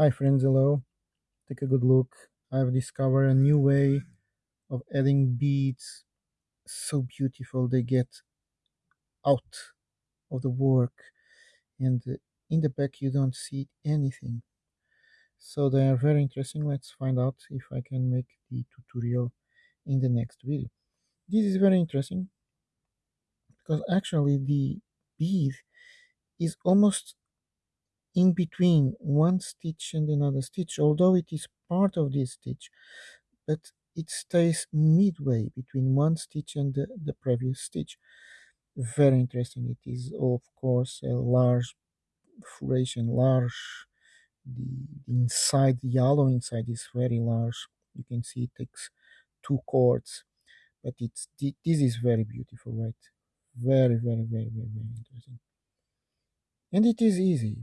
Hi friends, hello. Take a good look. I've discovered a new way of adding beads. So beautiful they get out of the work and in the back you don't see anything. So they are very interesting. Let's find out if I can make the tutorial in the next video. This is very interesting because actually the bead is almost in between one stitch and another stitch although it is part of this stitch but it stays midway between one stitch and the, the previous stitch. Very interesting. It is of course a large foundation large the, the inside the yellow inside is very large. You can see it takes two cords but it's this is very beautiful right? Very very very very very interesting. And it is easy